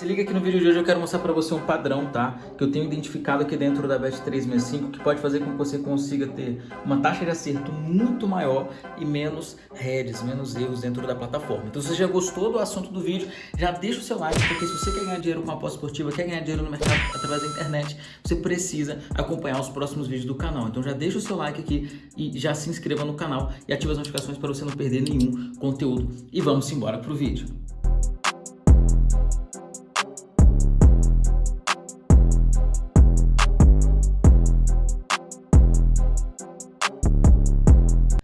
Se liga que no vídeo de hoje eu quero mostrar para você um padrão, tá? Que eu tenho identificado aqui dentro da Bet365 que pode fazer com que você consiga ter uma taxa de acerto muito maior e menos heads, menos erros dentro da plataforma. Então se você já gostou do assunto do vídeo, já deixa o seu like, porque se você quer ganhar dinheiro com aposta esportiva, quer ganhar dinheiro no mercado através da internet, você precisa acompanhar os próximos vídeos do canal. Então já deixa o seu like aqui e já se inscreva no canal e ative as notificações para você não perder nenhum conteúdo. E vamos embora pro vídeo.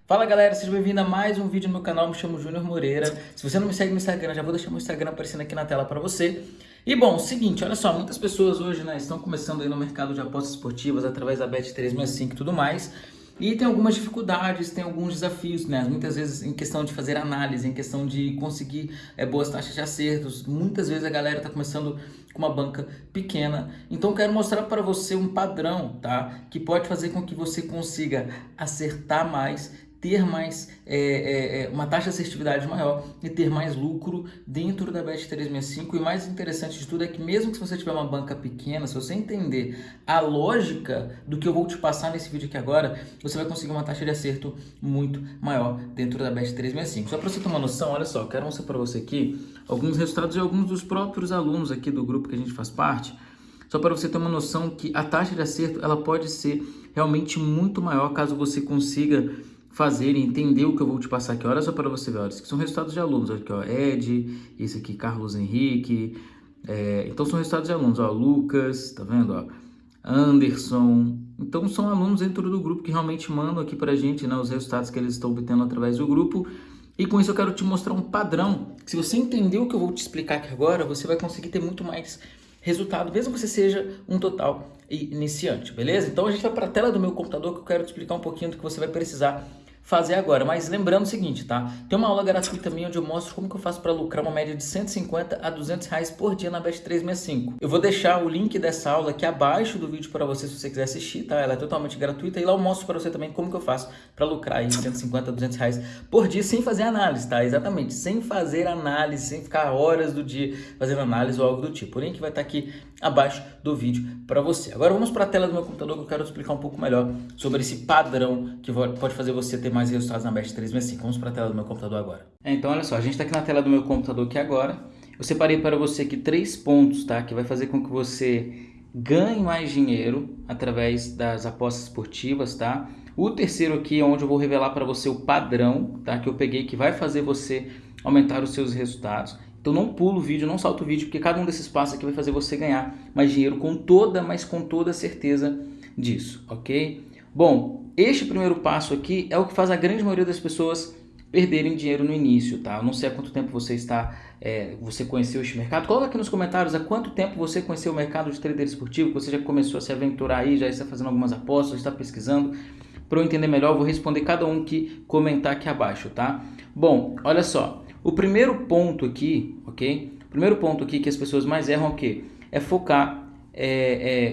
Fala galera, seja bem-vindo a mais um vídeo no meu canal, me chamo Júnior Moreira. Se você não me segue no Instagram, já vou deixar meu Instagram aparecendo aqui na tela para você. E bom, seguinte, olha só, muitas pessoas hoje né, estão começando aí no mercado de apostas esportivas através da Bet365 e tudo mais. E tem algumas dificuldades, tem alguns desafios, né? Muitas vezes em questão de fazer análise, em questão de conseguir é, boas taxas de acertos. Muitas vezes a galera está começando com uma banca pequena. Então quero mostrar para você um padrão, tá? Que pode fazer com que você consiga acertar mais ter mais é, é, é, uma taxa de assertividade maior e ter mais lucro dentro da Bet365 e mais interessante de tudo é que mesmo que você tiver uma banca pequena, se você entender a lógica do que eu vou te passar nesse vídeo aqui agora, você vai conseguir uma taxa de acerto muito maior dentro da Bet365. Só para você ter uma noção, olha só, eu quero mostrar para você aqui alguns resultados de alguns dos próprios alunos aqui do grupo que a gente faz parte, só para você ter uma noção que a taxa de acerto ela pode ser realmente muito maior caso você consiga fazer entender o que eu vou te passar aqui. Olha só para você ver, olha, isso aqui são resultados de alunos. Aqui, ó, Ed, esse aqui, Carlos Henrique. É, então são resultados de alunos, ó, Lucas, tá vendo, ó, Anderson. Então são alunos dentro do grupo que realmente mandam aqui para a gente, né, os resultados que eles estão obtendo através do grupo. E com isso eu quero te mostrar um padrão. Se você entender o que eu vou te explicar aqui agora, você vai conseguir ter muito mais resultado, mesmo que você seja um total iniciante, beleza? Então a gente vai para a tela do meu computador que eu quero te explicar um pouquinho do que você vai precisar fazer agora. Mas lembrando o seguinte, tá? Tem uma aula gratuita minha onde eu mostro como que eu faço para lucrar uma média de 150 a 200 reais por dia na Bet365. Eu vou deixar o link dessa aula aqui abaixo do vídeo para você se você quiser assistir, tá? Ela é totalmente gratuita e lá eu mostro para você também como que eu faço para lucrar aí 150 a 200 reais por dia sem fazer análise, tá? Exatamente, sem fazer análise, sem ficar horas do dia fazendo análise ou algo do tipo. O link vai estar tá aqui abaixo do vídeo para você. Agora vamos para a tela do meu computador que eu quero explicar um pouco melhor sobre esse padrão que pode fazer você ter mais resultados na Bet 365. Vamos para a tela do meu computador agora. É, então, olha só, a gente está aqui na tela do meu computador aqui agora. Eu separei para você aqui três pontos, tá? Que vai fazer com que você ganhe mais dinheiro através das apostas esportivas, tá? O terceiro aqui é onde eu vou revelar para você o padrão, tá? Que eu peguei que vai fazer você aumentar os seus resultados. Então não pula o vídeo, não salta o vídeo, porque cada um desses passos aqui vai fazer você ganhar mais dinheiro com toda, mas com toda certeza disso, ok? Bom, este primeiro passo aqui é o que faz a grande maioria das pessoas perderem dinheiro no início, tá? Eu não sei há quanto tempo você está, é, você conheceu este mercado. Coloca aqui nos comentários há quanto tempo você conheceu o mercado de trader esportivo, você já começou a se aventurar aí, já está fazendo algumas apostas, está pesquisando. Para eu entender melhor, eu vou responder cada um que comentar aqui abaixo, tá? Bom, olha só. O primeiro ponto aqui, ok? O primeiro ponto aqui que as pessoas mais erram é o quê? É focar é,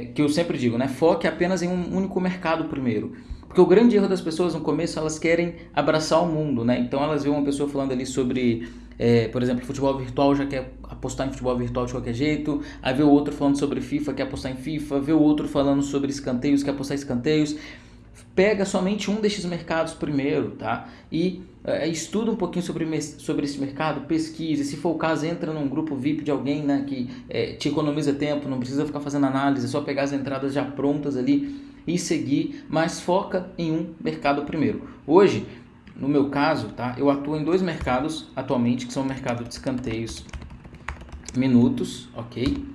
é, que eu sempre digo, né? Foque apenas em um único mercado primeiro. Porque o grande erro das pessoas no começo, elas querem abraçar o mundo, né? Então elas veem uma pessoa falando ali sobre, é, por exemplo, futebol virtual, já quer apostar em futebol virtual de qualquer jeito. Aí vê o outro falando sobre FIFA, quer apostar em FIFA. Vê o outro falando sobre escanteios, quer apostar em escanteios pega somente um desses mercados primeiro, tá? E é, estuda um pouquinho sobre, sobre esse mercado, pesquise, se for o caso, entra num grupo VIP de alguém né, que é, te economiza tempo, não precisa ficar fazendo análise, é só pegar as entradas já prontas ali e seguir, mas foca em um mercado primeiro. Hoje, no meu caso, tá, eu atuo em dois mercados atualmente, que são o mercado de escanteios minutos, ok?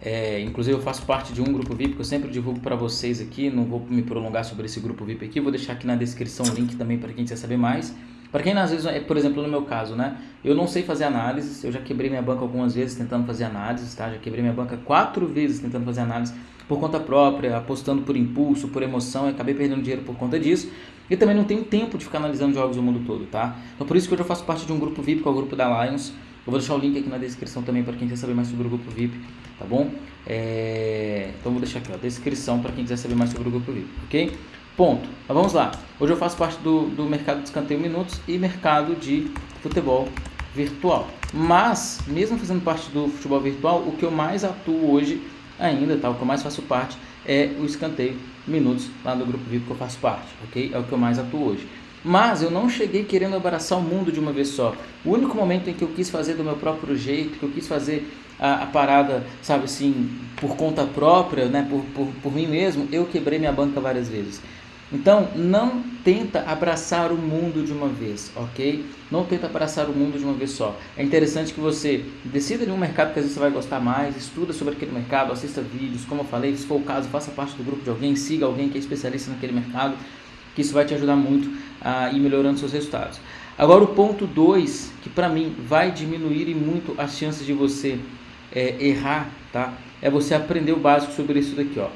É, inclusive eu faço parte de um grupo VIP que eu sempre divulgo para vocês aqui, não vou me prolongar sobre esse grupo VIP aqui, vou deixar aqui na descrição o link também para quem quiser saber mais. Para quem às vezes, é, por exemplo, no meu caso, né, eu não sei fazer análises, eu já quebrei minha banca algumas vezes tentando fazer análises, tá? Já quebrei minha banca quatro vezes tentando fazer análise por conta própria, apostando por impulso, por emoção, e acabei perdendo dinheiro por conta disso. E também não tenho tempo de ficar analisando jogos do mundo todo, tá? Então por isso que hoje eu faço parte de um grupo VIP, que é o grupo da Lions. Eu vou deixar o link aqui na descrição também para quem quer saber mais sobre o grupo VIP tá bom? É... Então vou deixar aqui a descrição para quem quiser saber mais sobre o grupo VIP, ok? Ponto. Mas vamos lá. Hoje eu faço parte do, do mercado de escanteio minutos e mercado de futebol virtual, Mas, mesmo fazendo parte do futebol virtual, o que eu mais atuo hoje ainda, tá? o que eu mais faço parte é o escanteio minutos lá no grupo VIP que eu faço parte, ok? É o que eu mais atuo hoje. Mas eu não cheguei querendo abraçar o mundo de uma vez só. O único momento em que eu quis fazer do meu próprio jeito, que eu quis fazer a, a parada, sabe assim, por conta própria, né, por, por, por mim mesmo, eu quebrei minha banca várias vezes. Então, não tenta abraçar o mundo de uma vez, ok? Não tenta abraçar o mundo de uma vez só. É interessante que você decida de um mercado que às vezes você vai gostar mais, estuda sobre aquele mercado, assista vídeos, como eu falei, se for o caso, faça parte do grupo de alguém, siga alguém que é especialista naquele mercado, que isso vai te ajudar muito a ir melhorando seus resultados. Agora, o ponto 2, que para mim vai diminuir muito as chances de você é, errar, tá? É você aprender o básico sobre isso daqui, ó.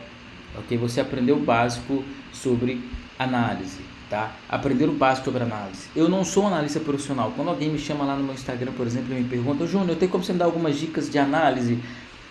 Ok? Você aprender o básico sobre análise, tá? Aprender o básico sobre análise. Eu não sou um analista profissional. Quando alguém me chama lá no meu Instagram, por exemplo, e me pergunta, Júnior, eu tenho como você me dar algumas dicas de análise?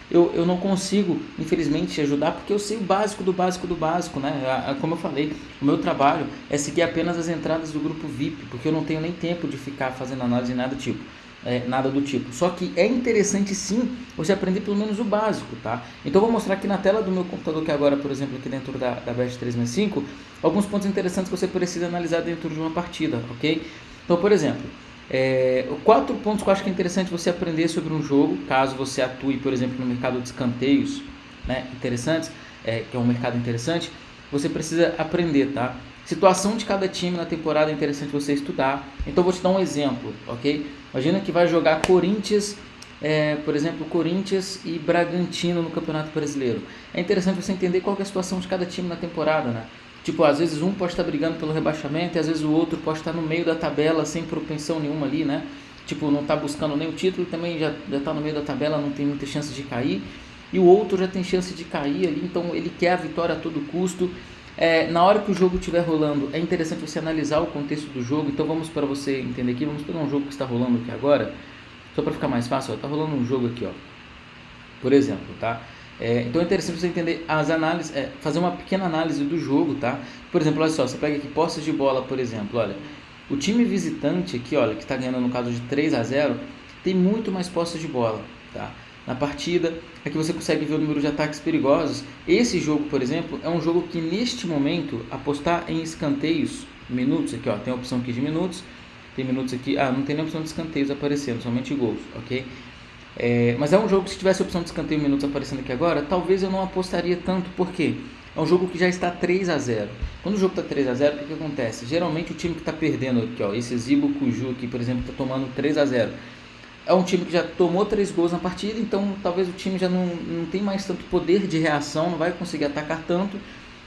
Eu, eu não consigo, infelizmente, te ajudar porque eu sei o básico do básico do básico, né? Como eu falei, o meu trabalho é seguir apenas as entradas do grupo VIP, porque eu não tenho nem tempo de ficar fazendo análise nada tipo é, nada do tipo. Só que é interessante sim você aprender pelo menos o básico, tá? Então eu vou mostrar aqui na tela do meu computador, que agora, por exemplo, aqui dentro da, da BEST 365, alguns pontos interessantes que você precisa analisar dentro de uma partida, ok? Então, por exemplo, é, quatro pontos que eu acho que é interessante você aprender sobre um jogo, caso você atue, por exemplo, no mercado de escanteios, né, interessantes, é, que é um mercado interessante, você precisa aprender, tá? Situação de cada time na temporada é interessante você estudar. Então vou te dar um exemplo, ok? Imagina que vai jogar Corinthians, é, por exemplo, Corinthians e Bragantino no Campeonato Brasileiro. É interessante você entender qual é a situação de cada time na temporada, né? Tipo, às vezes um pode estar brigando pelo rebaixamento e às vezes o outro pode estar no meio da tabela sem propensão nenhuma ali, né? Tipo, não está buscando nem o título, também já está no meio da tabela, não tem muita chance de cair. E o outro já tem chance de cair ali, então ele quer a vitória a todo custo. É, na hora que o jogo estiver rolando, é interessante você analisar o contexto do jogo. Então vamos para você entender aqui, vamos pegar um jogo que está rolando aqui agora, só para ficar mais fácil. Está rolando um jogo aqui, ó. Por exemplo, tá? É, então é interessante você entender as análises, é, fazer uma pequena análise do jogo, tá? Por exemplo, olha só, você pega aqui posses de bola, por exemplo, olha. O time visitante aqui, olha, que está ganhando no caso de 3 a 0, tem muito mais posses de bola, tá? Na partida. Aqui você consegue ver o número de ataques perigosos. Esse jogo, por exemplo, é um jogo que neste momento apostar em escanteios, minutos aqui, ó, tem a opção aqui de minutos, tem minutos aqui, ah, não tem nem opção de escanteios aparecendo, somente gols, ok? É, mas é um jogo que se tivesse a opção de escanteio minutos aparecendo aqui agora, talvez eu não apostaria tanto, por quê? É um jogo que já está 3 a 0 Quando o jogo está 3 a 0 o que, que acontece? Geralmente o time que está perdendo aqui, ó, esse Zibo Cuju aqui, por exemplo, está tomando 3 a 0 é um time que já tomou três gols na partida, então talvez o time já não, não tem mais tanto poder de reação, não vai conseguir atacar tanto.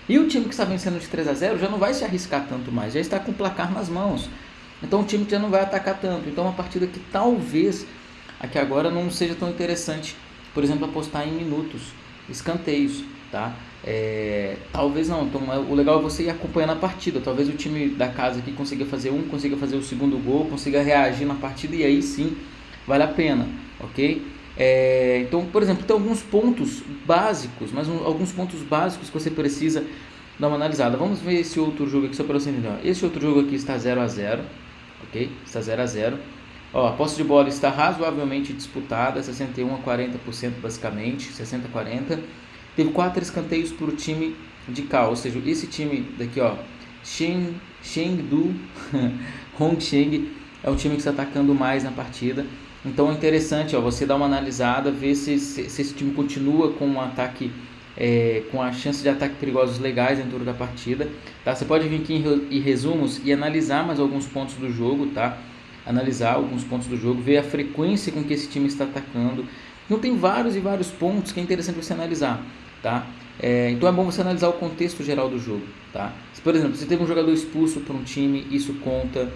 E o time que está vencendo de 3 a 0 já não vai se arriscar tanto mais, já está com o placar nas mãos. Então o time já não vai atacar tanto. Então uma partida que talvez aqui agora não seja tão interessante, por exemplo, apostar em minutos, escanteios, tá? É, talvez não. Então é, o legal é você ir acompanhando a partida. Talvez o time da casa aqui consiga fazer um, consiga fazer o segundo gol, consiga reagir na partida e aí sim vale a pena, ok? É, então, por exemplo, tem alguns pontos básicos, mas um, alguns pontos básicos que você precisa dar uma analisada. Vamos ver esse outro jogo aqui, só para você entender. Esse outro jogo aqui está 0 a 0 ok? Está 0 a 0 Ó, a posse de bola está razoavelmente disputada, 61 a 40% basicamente, 60 a 40. Teve quatro escanteios para o time de cá, ou seja, esse time daqui, ó, Sheng, Chengdu Hongsheng, é o time que está atacando mais na partida. Então é interessante ó, você dar uma analisada, ver se, se, se esse time continua com um ataque, é, com a chance de ataque perigosos legais dentro da partida. Tá? Você pode vir aqui em, em resumos e analisar mais alguns pontos do jogo, tá? Analisar alguns pontos do jogo, ver a frequência com que esse time está atacando. Então tem vários e vários pontos que é interessante você analisar, tá? É, então é bom você analisar o contexto geral do jogo, tá? Se, por exemplo, você teve um jogador expulso para um time, isso conta.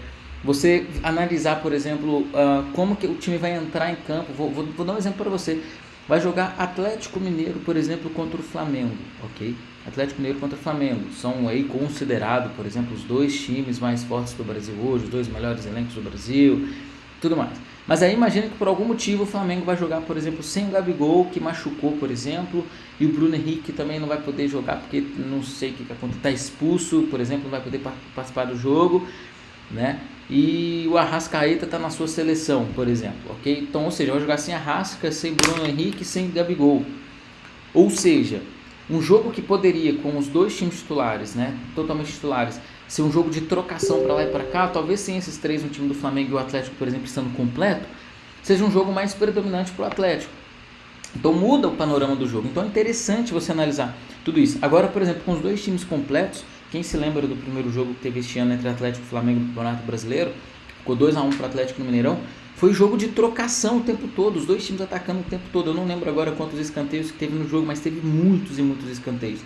Você analisar, por exemplo, uh, como que o time vai entrar em campo. Vou, vou, vou dar um exemplo para você. Vai jogar Atlético Mineiro, por exemplo, contra o Flamengo, ok? Atlético Mineiro contra o Flamengo. São aí considerados, por exemplo, os dois times mais fortes do Brasil hoje, os dois melhores elencos do Brasil, tudo mais. Mas aí imagina que por algum motivo o Flamengo vai jogar, por exemplo, sem o Gabigol, que machucou, por exemplo, e o Bruno Henrique também não vai poder jogar porque não sei o que acontece, está expulso, por exemplo, não vai poder participar do jogo, né? E o Arrascaeta está na sua seleção, por exemplo, ok? Então, ou seja, vai jogar sem Arrasca, sem Bruno Henrique, sem Gabigol. Ou seja, um jogo que poderia, com os dois times titulares, né, totalmente titulares, ser um jogo de trocação para lá e para cá, talvez sem esses três, um time do Flamengo e o Atlético, por exemplo, estando completo, seja um jogo mais predominante para o Atlético. Então muda o panorama do jogo. Então é interessante você analisar tudo isso. Agora, por exemplo, com os dois times completos, quem se lembra do primeiro jogo que teve este ano entre Atlético e Flamengo no Campeonato Brasileiro? Ficou 2 a 1 para Atlético no Mineirão. Foi jogo de trocação o tempo todo, os dois times atacando o tempo todo. Eu não lembro agora quantos escanteios que teve no jogo, mas teve muitos e muitos escanteios.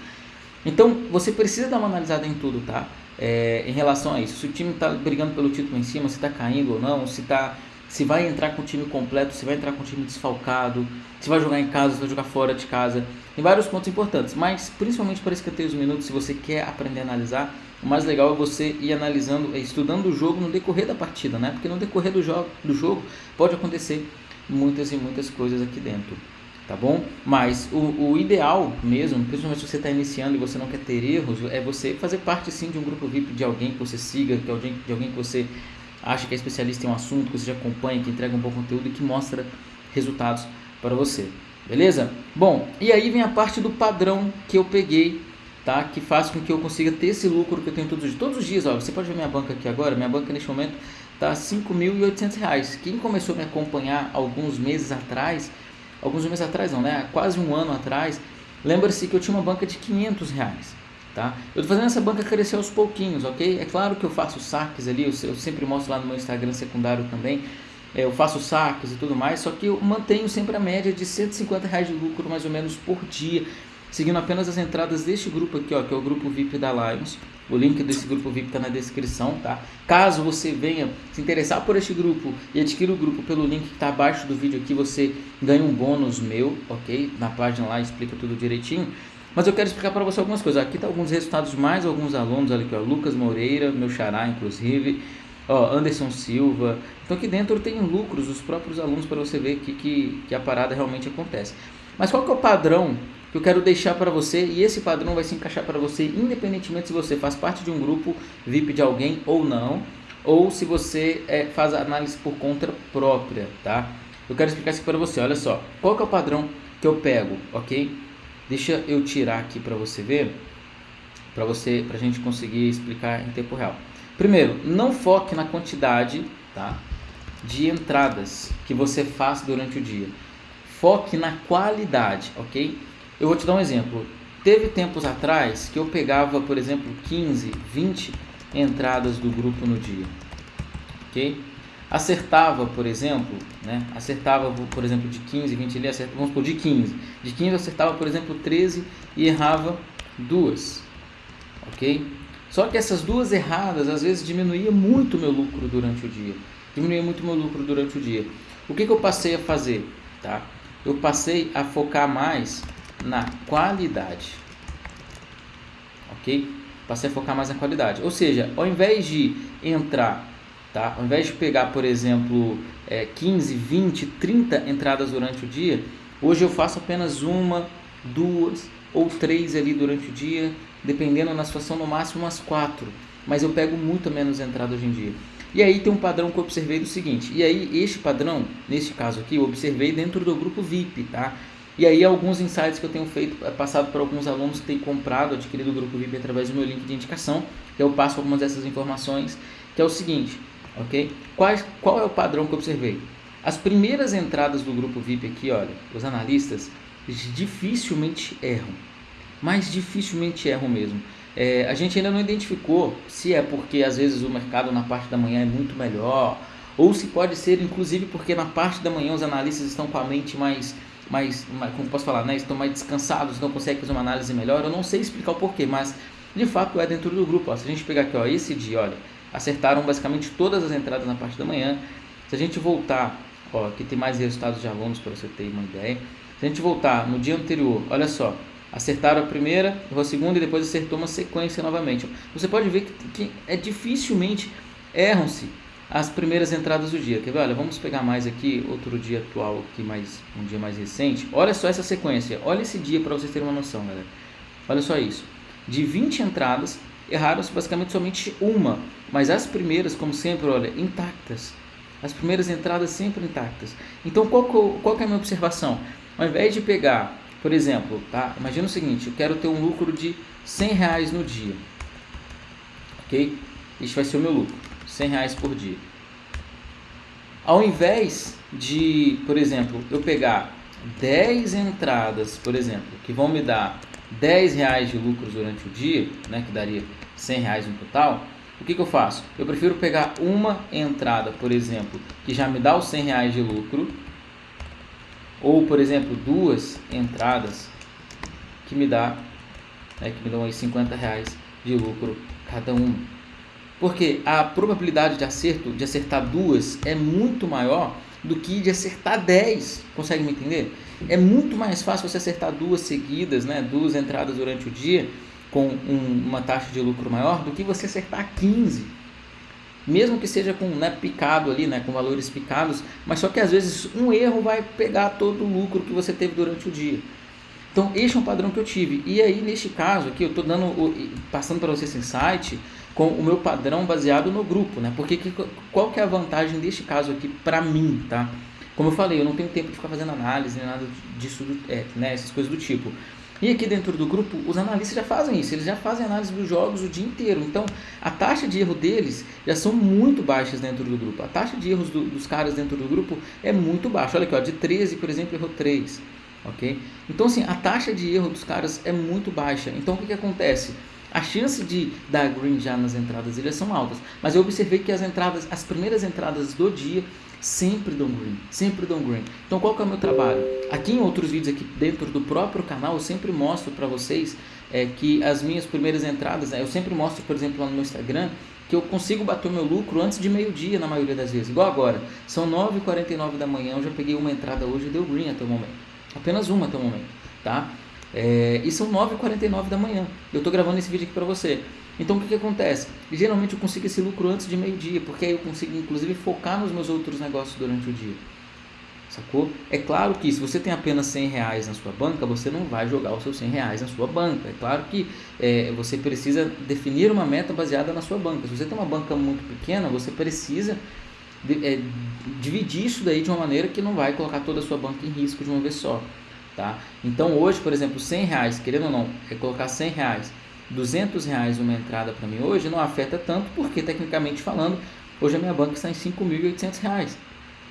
Então, você precisa dar uma analisada em tudo, tá? É, em relação a isso. Se o time está brigando pelo título em cima, se está caindo ou não, se tá, se vai entrar com o time completo, se vai entrar com o time desfalcado, se vai jogar em casa, se vai jogar fora de casa. Tem vários pontos importantes, mas principalmente para escanteios minutos, se você quer aprender a analisar, o mais legal é você ir analisando, é, estudando o jogo no decorrer da partida, né? Porque no decorrer do jogo, do jogo pode acontecer muitas e muitas coisas aqui dentro, tá bom? Mas o, o ideal mesmo, principalmente se você está iniciando e você não quer ter erros, é você fazer parte sim de um grupo VIP de alguém que você siga, de alguém, de alguém que você acha que é especialista em um assunto, que você já acompanha, que entrega um bom conteúdo e que mostra resultados para você. Beleza? Bom, e aí vem a parte do padrão que eu peguei tá? que faz com que eu consiga ter esse lucro que eu tenho todos os dias. Todos os dias, ó, você pode ver minha banca aqui agora, minha banca neste momento está R$ 5.800. Quem começou a me acompanhar alguns meses atrás, alguns meses atrás não, né? quase um ano atrás, lembra-se que eu tinha uma banca de 500 reais. Tá? Eu estou fazendo essa banca crescer aos pouquinhos, ok? É claro que eu faço saques ali, eu, sempre mostro lá no meu Instagram secundário também, eu faço saques e tudo mais, só que eu mantenho sempre a média de 150 reais de lucro mais ou menos por dia seguindo apenas as entradas deste grupo aqui, ó, que é o grupo VIP da Lions. O link desse grupo VIP está na descrição, tá? Caso você venha se interessar por este grupo e adquira o grupo pelo link que está abaixo do vídeo aqui, você ganha um bônus meu, ok? Na página lá explica tudo direitinho. Mas eu quero explicar para você algumas coisas. Aqui tá alguns resultados mais alguns alunos, olha aqui, ó, Lucas Moreira, meu xará, inclusive, Anderson Silva. Então aqui dentro tem lucros dos próprios alunos para você ver que, que, que a parada realmente acontece. Mas qual que é o padrão que eu quero deixar para você e esse padrão vai se encaixar para você independentemente se você faz parte de um grupo VIP de alguém ou não, ou se você é, faz análise por conta própria, tá? Eu quero explicar isso para você, olha só, qual que é o padrão que eu pego, ok? Deixa eu tirar aqui para você ver, para você, para a gente conseguir explicar em tempo real. Primeiro, não foque na quantidade, tá? De entradas que você faz durante o dia. Foque na qualidade, ok? Eu vou te dar um exemplo. Teve tempos atrás que eu pegava, por exemplo, 15, 20 entradas do grupo no dia. Ok? Acertava, por exemplo, né? Acertava, por exemplo, de 15, 20 ali, acertava, vamos supor, de 15. De 15 eu acertava, por exemplo, 13 e errava duas. Ok? Só que essas duas erradas, às vezes, diminuía muito o meu lucro durante o dia. Diminuía muito o meu lucro durante o dia. O que, que eu passei a fazer? Tá? Eu passei a focar mais na qualidade. Ok? Passei a focar mais na qualidade. Ou seja, ao invés de entrar, tá? ao invés de pegar, por exemplo, é, 15, 20, 30 entradas durante o dia, hoje eu faço apenas uma, duas ou três ali durante o dia, dependendo na situação, no máximo umas quatro. Mas eu pego muito menos entrada hoje em dia. E aí tem um padrão que eu observei do seguinte, e aí este padrão, neste caso aqui, eu observei dentro do grupo VIP, tá? E aí alguns insights que eu tenho feito, é, passado para alguns alunos que têm comprado, adquirido o grupo VIP através do meu link de indicação, que eu passo algumas dessas informações, que é o seguinte, ok? Qual, qual é o padrão que eu observei? As primeiras entradas do grupo VIP aqui, olha, os analistas dificilmente erram, mas dificilmente erram mesmo. É, a gente ainda não identificou se é porque às vezes o mercado na parte da manhã é muito melhor, ou se pode ser inclusive porque na parte da manhã os analistas estão com a mente mais mais, mais como posso falar, né, estão mais descansados, não conseguem fazer uma análise melhor. Eu não sei explicar o porquê, mas de fato é dentro do grupo. Ó. Se a gente pegar aqui, ó, esse dia, olha, acertaram basicamente todas as entradas na parte da manhã. Se a gente voltar, ó, aqui tem mais resultados de alunos para você ter uma ideia. Se a gente voltar no dia anterior, olha só, acertaram a primeira, errou a segunda e depois acertou uma sequência novamente. Você pode ver que, que é dificilmente erram-se as primeiras entradas do dia. Quer ver? Olha, vamos pegar mais aqui, outro dia atual aqui, mais, um dia mais recente. Olha só essa sequência. Olha esse dia para vocês terem uma noção, galera. Olha só isso. De 20 entradas, erraram-se basicamente somente uma. mas as primeiras, como sempre, olha, intactas. As primeiras entradas sempre intactas. Então, qual, qual que é a minha observação? Ao invés de pegar, por exemplo, tá? imagina o seguinte, eu quero ter um lucro de 100 reais no dia. Ok? Este vai ser o meu lucro, 100 reais por dia. Ao invés de, por exemplo, eu pegar 10 entradas, por exemplo, que vão me dar 10 reais de lucro durante o dia, né, que daria 100 reais no total, o que, que eu faço? Eu prefiro pegar uma entrada, por exemplo, que já me dá os 100 reais de lucro, ou, por exemplo, duas entradas que me dá, né, que me dão aí 50 reais de lucro cada uma. Porque a probabilidade de acerto, de acertar duas, é muito maior do que de acertar 10. Consegue me entender? É muito mais fácil você acertar duas seguidas, né, duas entradas durante o dia, com um, uma taxa de lucro maior, do que você acertar 15. Mesmo que seja com né, picado ali, né, com valores picados, mas só que às vezes um erro vai pegar todo o lucro que você teve durante o dia. Então, este é um padrão que eu tive. E aí, neste caso aqui, eu estou dando, passando para você esse insight com o meu padrão baseado no grupo, né? Porque que, qual que é a vantagem deste caso aqui para mim, tá? Como eu falei, eu não tenho tempo de ficar fazendo análise, nem nada disso, é, né? Essas coisas do tipo. E aqui dentro do grupo, os analistas já fazem isso, eles já fazem análise dos jogos o dia inteiro. Então, a taxa de erro deles já são muito baixas dentro do grupo. A taxa de erros do, dos caras dentro do grupo é muito baixa. Olha aqui, ó, de 13, por exemplo, errou 3. Ok? Então, assim, a taxa de erro dos caras é muito baixa. Então, o que, que acontece? A chance de dar green já nas entradas eles são altas. Mas eu observei que as entradas, as primeiras entradas do dia sempre dão green, sempre dão green. Então qual que é o meu trabalho? Aqui em outros vídeos aqui dentro do próprio canal eu sempre mostro para vocês é, que as minhas primeiras entradas, né, eu sempre mostro por exemplo lá no meu Instagram que eu consigo bater o meu lucro antes de meio dia na maioria das vezes, igual agora. São 9h49 da manhã, eu já peguei uma entrada hoje e deu green até o momento. Apenas uma até o momento, tá? É, e são 9h49 da manhã. Eu estou gravando esse vídeo aqui para você. Então o que, que acontece? Geralmente eu consigo esse lucro antes de meio-dia, porque aí eu consigo inclusive focar nos meus outros negócios durante o dia. Sacou? É claro que se você tem apenas 100 reais na sua banca, você não vai jogar os seus 100 reais na sua banca. É claro que é, você precisa definir uma meta baseada na sua banca. Se você tem uma banca muito pequena, você precisa de, é, dividir isso daí de uma maneira que não vai colocar toda a sua banca em risco de uma vez só. Tá? Então hoje, por exemplo, 100 reais, querendo ou não, é colocar 100 reais 200 reais uma entrada para mim hoje não afeta tanto, porque tecnicamente falando, hoje a minha banca está em 5.800 reais.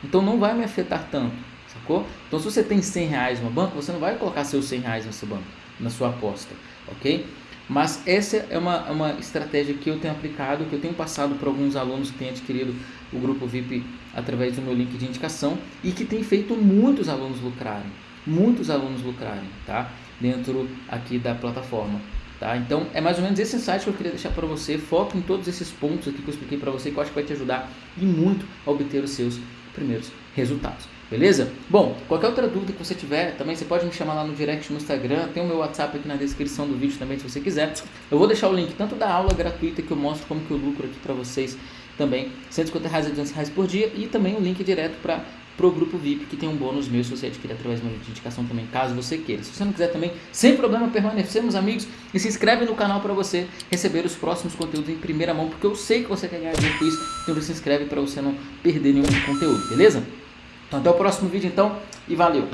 Então não vai me afetar tanto, sacou? Então se você tem 100 reais uma banca, você não vai colocar seus 100 reais nessa banca, na sua aposta, ok? Mas essa é uma, uma estratégia que eu tenho aplicado, que eu tenho passado para alguns alunos que têm adquirido o grupo VIP através do meu link de indicação e que tem feito muitos alunos lucrarem, muitos alunos lucrarem, tá? Dentro aqui da plataforma. Tá? Então é mais ou menos esse insight que eu queria deixar para você. Foco em todos esses pontos aqui que eu expliquei para você, que eu acho que vai te ajudar e muito a obter os seus primeiros resultados. Beleza? Bom, qualquer outra dúvida que você tiver, também você pode me chamar lá no direct no Instagram. Tem o meu WhatsApp aqui na descrição do vídeo também, se você quiser. Eu vou deixar o link tanto da aula gratuita que eu mostro como que eu lucro aqui para vocês também, 150 reais a 200 reais por dia, e também o link direto para pro grupo VIP, que tem um bônus meu se você adquirir através de uma indicação também, caso você queira. Se você não quiser também, sem problema, permanecemos amigos e se inscreve no canal para você receber os próximos conteúdos em primeira mão, porque eu sei que você quer ganhar dinheiro com isso, então se inscreve para você não perder nenhum conteúdo, beleza? Então até o próximo vídeo então e valeu!